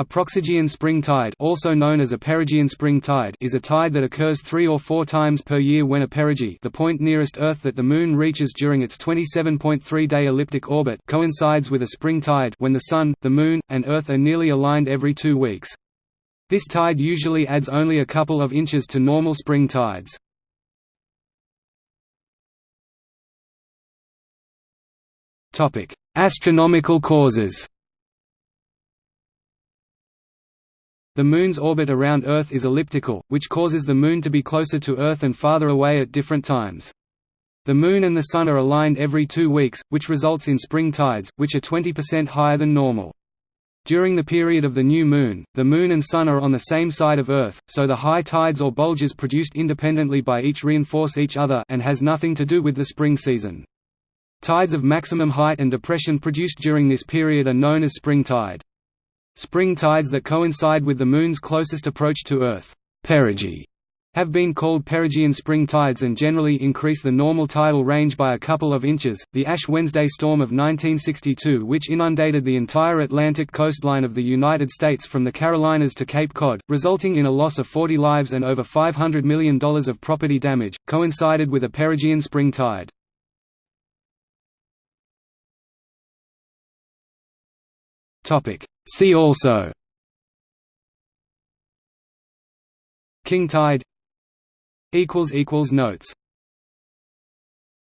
A proxigean spring tide also known as a perigean spring tide is a tide that occurs three or four times per year when a perigee the point nearest Earth that the Moon reaches during its 27.3-day elliptic orbit coincides with a spring tide when the Sun, the Moon, and Earth are nearly aligned every two weeks. This tide usually adds only a couple of inches to normal spring tides. Astronomical causes The Moon's orbit around Earth is elliptical, which causes the Moon to be closer to Earth and farther away at different times. The Moon and the Sun are aligned every two weeks, which results in spring tides, which are 20% higher than normal. During the period of the new Moon, the Moon and Sun are on the same side of Earth, so the high tides or bulges produced independently by each reinforce each other and has nothing to do with the spring season. Tides of maximum height and depression produced during this period are known as spring tide. Spring tides that coincide with the Moon's closest approach to Earth perigee, have been called perigean spring tides and generally increase the normal tidal range by a couple of inches. The Ash Wednesday storm of 1962, which inundated the entire Atlantic coastline of the United States from the Carolinas to Cape Cod, resulting in a loss of 40 lives and over $500 million of property damage, coincided with a perigean spring tide. See also. King tide. Notes